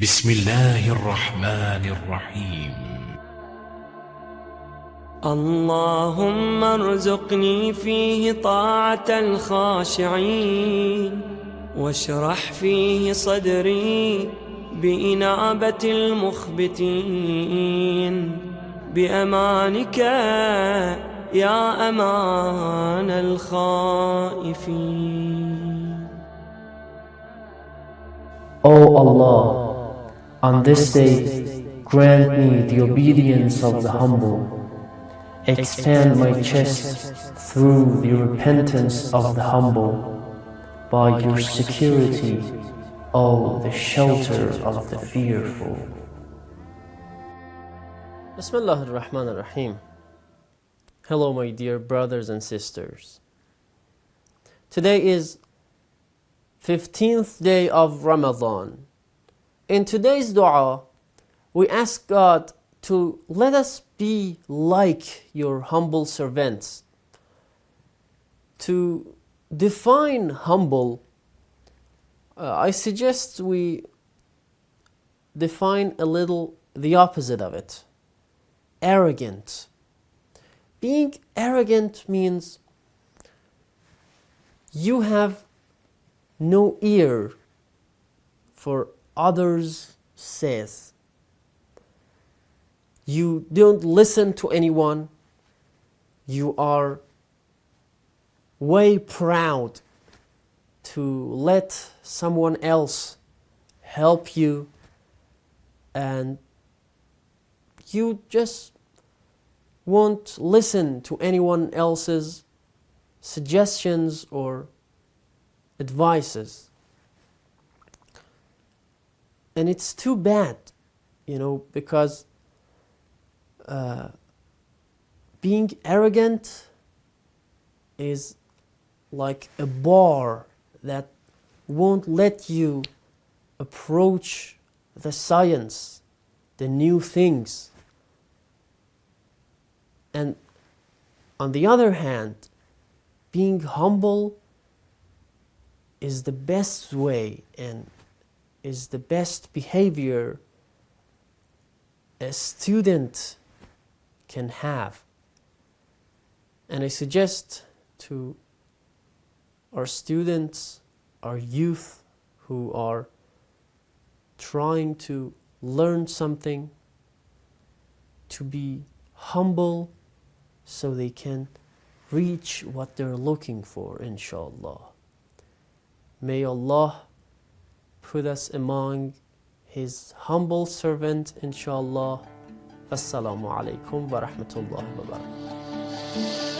بسم الله الرحمن الرحيم. اللهم ارزقني فيه طاعة الخاشعين واشرح فيه صدري بإنابة المخبتين. بأمانك يا أمان الخائفين. O Allah, on this day, grant me the obedience of the humble. Expand my chest through the repentance of the humble. By your security, O the shelter of the fearful. Bismillah ar-Rahman ar-Rahim. Hello my dear brothers and sisters. Today is 15th day of Ramadan. In today's dua, we ask God to let us be like your humble servants. To define humble, uh, I suggest we define a little the opposite of it arrogant. Being arrogant means you have no ear for others' says. You don't listen to anyone. You are way proud to let someone else help you and you just won't listen to anyone else's suggestions or advices. And it's too bad, you know, because uh, being arrogant is like a bar that won't let you approach the science, the new things. And on the other hand, being humble is the best way and is the best behavior a student can have. And I suggest to our students, our youth who are trying to learn something, to be humble so they can reach what they're looking for, inshallah. May Allah put us among His humble servant, inshallah. Assalamu alaikum wa rahmatullahi wa barakatuh.